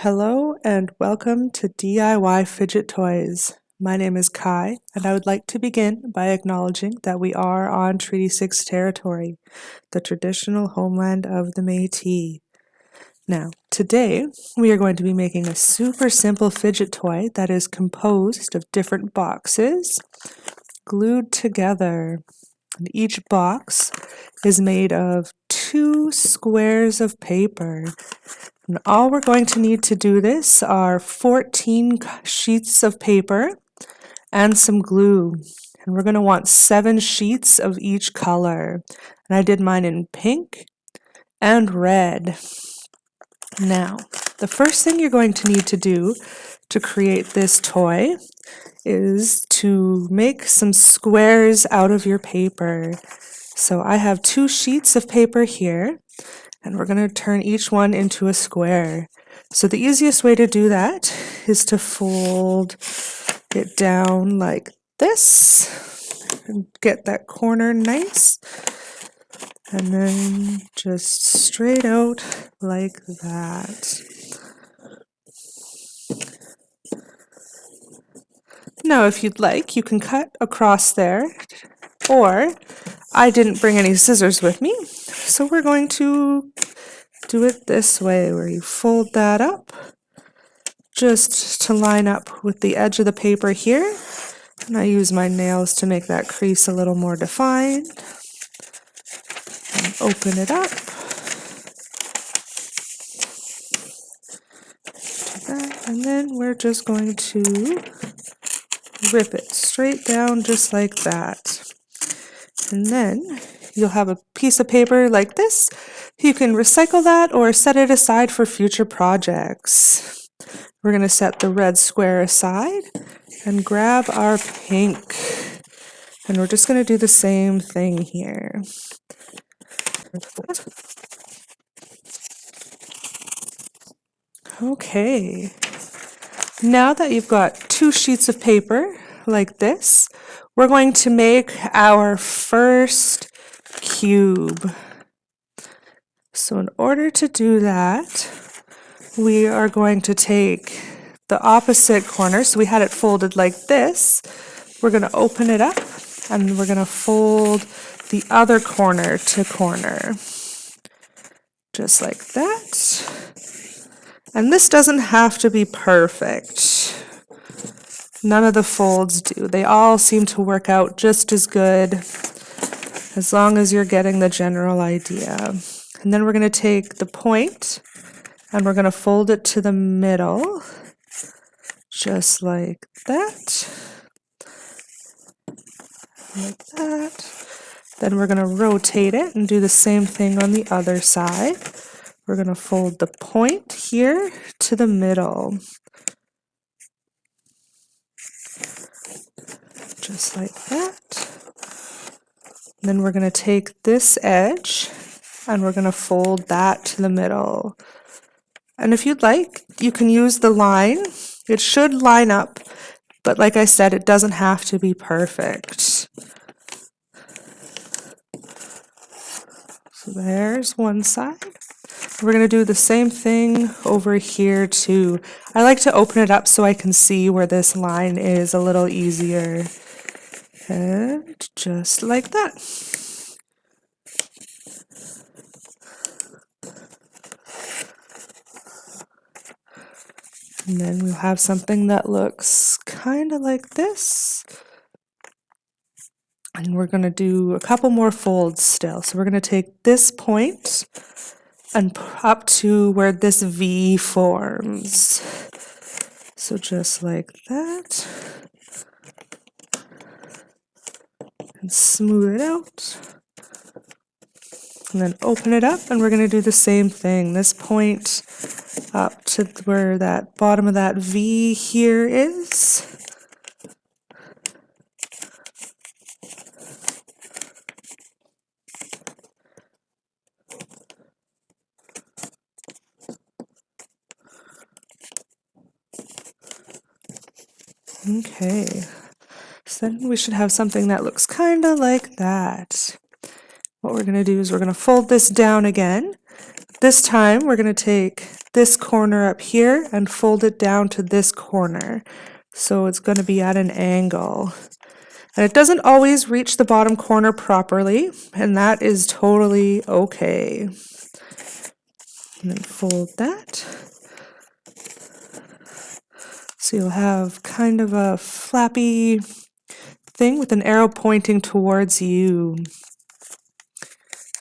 Hello and welcome to DIY Fidget Toys. My name is Kai and I would like to begin by acknowledging that we are on Treaty 6 territory, the traditional homeland of the Métis. Now, today we are going to be making a super simple fidget toy that is composed of different boxes glued together. And each box is made of two squares of paper and all we're going to need to do this are 14 sheets of paper and some glue. And we're going to want seven sheets of each color. And I did mine in pink and red. Now, the first thing you're going to need to do to create this toy is to make some squares out of your paper. So I have two sheets of paper here and we're going to turn each one into a square. So the easiest way to do that is to fold it down like this and get that corner nice and then just straight out like that. Now if you'd like you can cut across there or I didn't bring any scissors with me so we're going to do it this way where you fold that up just to line up with the edge of the paper here. And I use my nails to make that crease a little more defined. And open it up. And then we're just going to rip it straight down just like that. And then you'll have a piece of paper like this. You can recycle that or set it aside for future projects. We're going to set the red square aside and grab our pink. And we're just going to do the same thing here. Okay, now that you've got two sheets of paper like this, we're going to make our first cube. So in order to do that, we are going to take the opposite corner. So we had it folded like this. We're going to open it up and we're going to fold the other corner to corner. Just like that. And this doesn't have to be perfect. None of the folds do. They all seem to work out just as good as long as you're getting the general idea. And then we're going to take the point and we're going to fold it to the middle, just like that. Like that. Then we're going to rotate it and do the same thing on the other side. We're going to fold the point here to the middle. Just like that. Then we're going to take this edge and we're going to fold that to the middle. And if you'd like, you can use the line. It should line up, but like I said, it doesn't have to be perfect. So there's one side. We're going to do the same thing over here too. I like to open it up so I can see where this line is a little easier. And just like that. And then we'll have something that looks kind of like this. And we're going to do a couple more folds still. So we're going to take this point and up to where this V forms. So just like that. And smooth it out. And then open it up and we're going to do the same thing. This point up to where that bottom of that V here is. Okay, then we should have something that looks kind of like that. What we're going to do is we're going to fold this down again This time we're going to take this corner up here and fold it down to this corner. So it's going to be at an angle. And it doesn't always reach the bottom corner properly, and that is totally okay. And then fold that. So you'll have kind of a flappy thing with an arrow pointing towards you.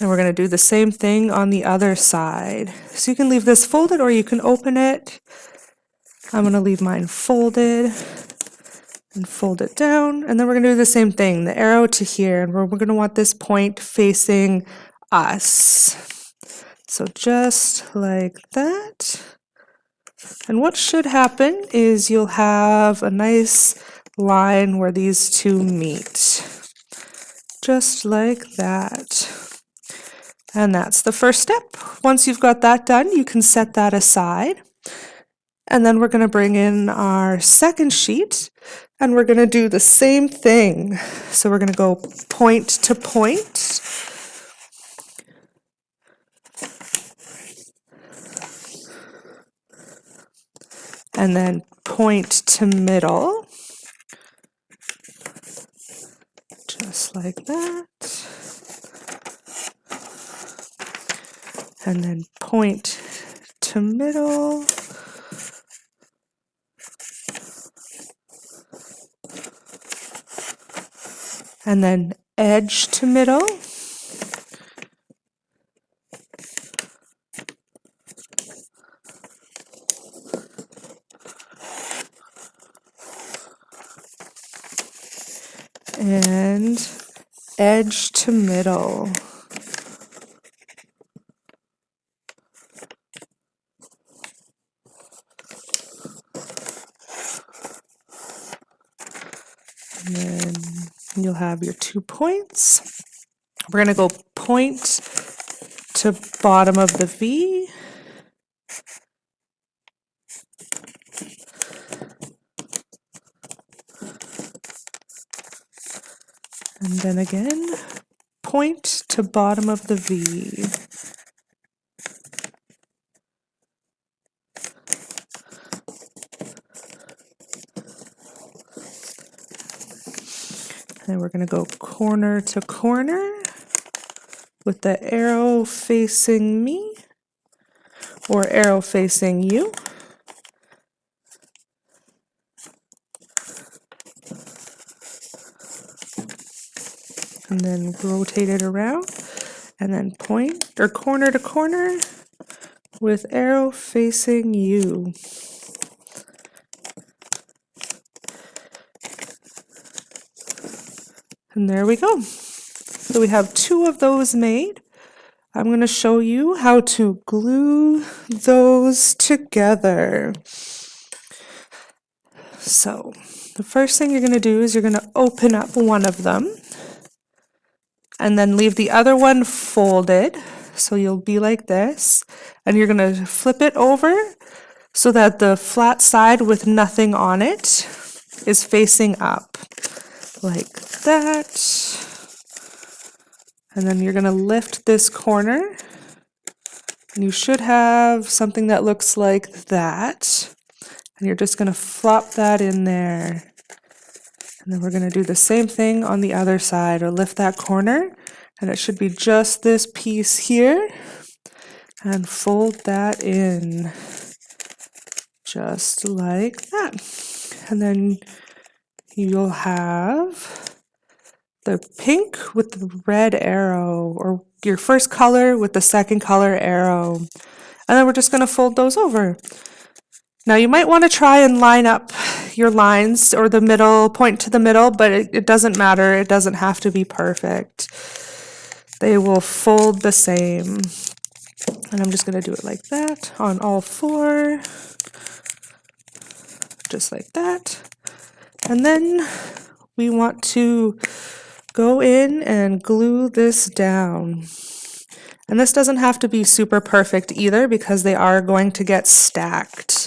And we're going to do the same thing on the other side. So you can leave this folded or you can open it. I'm going to leave mine folded and fold it down. And then we're going to do the same thing, the arrow to here. And we're, we're going to want this point facing us. So just like that. And what should happen is you'll have a nice line where these two meet. Just like that. And that's the first step. Once you've got that done, you can set that aside. And then we're going to bring in our second sheet and we're going to do the same thing. So we're going to go point to point. And then point to middle. Just like that. and then point to middle. And then edge to middle. And edge to middle. And then you'll have your two points. We're going to go point to bottom of the V. And then again, point to bottom of the V. And we're going to go corner to corner with the arrow facing me or arrow facing you. Then rotate it around and then point or corner to corner with arrow facing you. And there we go. So we have two of those made. I'm going to show you how to glue those together. So the first thing you're going to do is you're going to open up one of them and then leave the other one folded. So you'll be like this and you're going to flip it over so that the flat side with nothing on it is facing up like that. And then you're going to lift this corner. And you should have something that looks like that. And you're just going to flop that in there. And then we're going to do the same thing on the other side, or lift that corner. And it should be just this piece here. And fold that in. Just like that. And then you'll have the pink with the red arrow or your first color with the second color arrow. And then we're just going to fold those over. Now you might want to try and line up your lines or the middle, point to the middle, but it, it doesn't matter. It doesn't have to be perfect. They will fold the same. And I'm just going to do it like that on all four. Just like that. And then we want to go in and glue this down. And this doesn't have to be super perfect either because they are going to get stacked.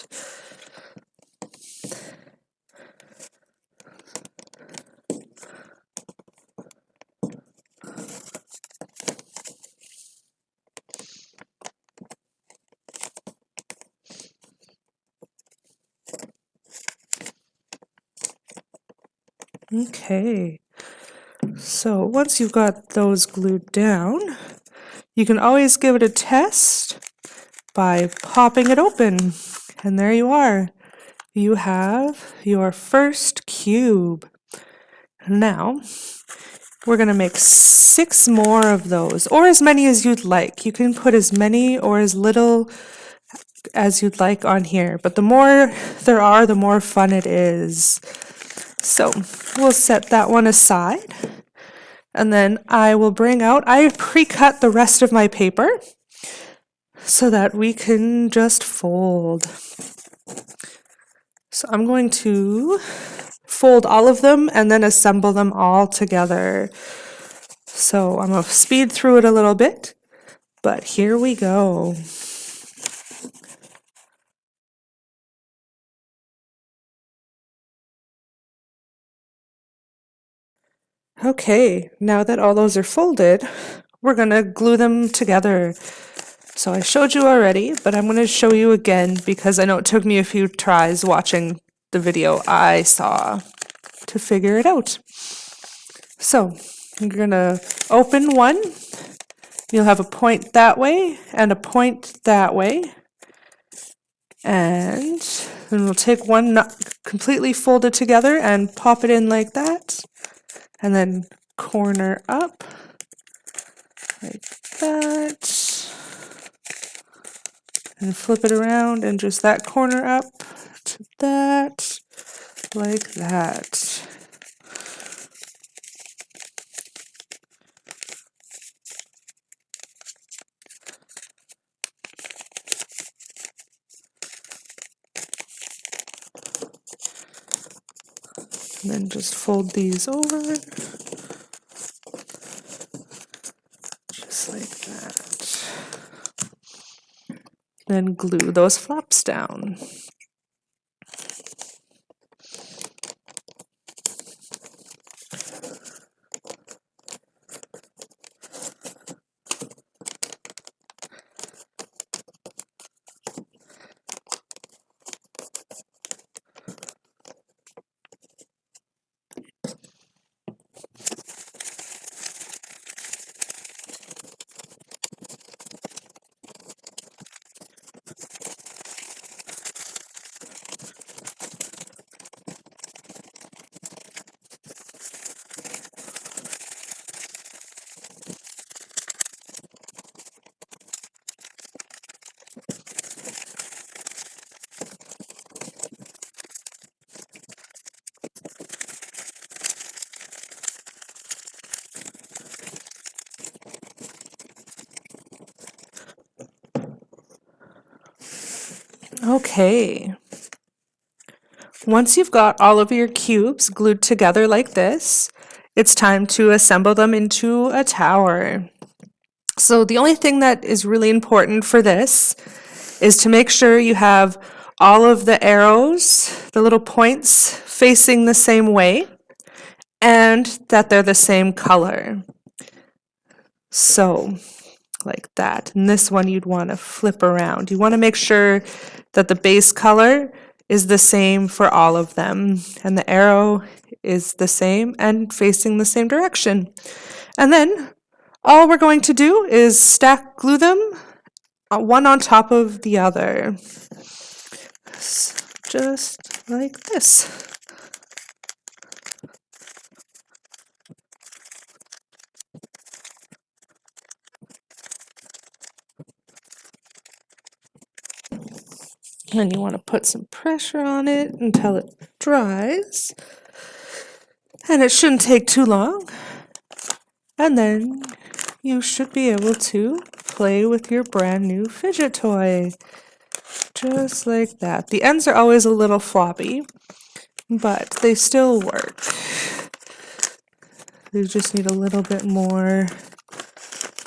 Okay, so once you've got those glued down, you can always give it a test by popping it open. And there you are. You have your first cube. Now, we're going to make six more of those, or as many as you'd like. You can put as many or as little as you'd like on here, but the more there are, the more fun it is. So we'll set that one aside. And then I will bring out, I pre-cut the rest of my paper so that we can just fold. So I'm going to fold all of them and then assemble them all together. So I'm going to speed through it a little bit, but here we go. Okay, now that all those are folded, we're to glue them together. So I showed you already, but I'm to show you again because I know it took me a few tries watching the video I saw to figure it out. So you're to open one. You'll have a point that way and a point that way. And then we'll take one completely folded together and pop it in like that and then corner up like that. And flip it around and just that corner up to that like that then just fold these over. Just like that. Then glue those flaps down Okay. Once you've got all of your cubes glued together like this, it's time to assemble them into a tower. So the only thing that is really important for this is to make sure you have all of the arrows, the little points, facing the same way, and that they're the same color. So, like that. And this one you'd want to flip around. You want to make sure that the base color is the same for all of them and the arrow is the same and facing the same direction. And then all we're going to do is stack glue them uh, one on top of the other. Just like this. And you want to put some pressure on it until it dries. And it shouldn't take too long. And then you should be able to play with your brand new fidget toy. Just like that. The ends are always a little floppy, but they still work. You just need a little bit more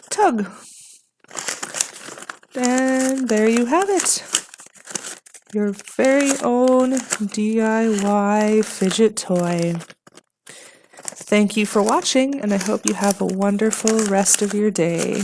tug. And there you have it your very own DIY fidget toy. Thank you for watching, and I hope you have a wonderful rest of your day.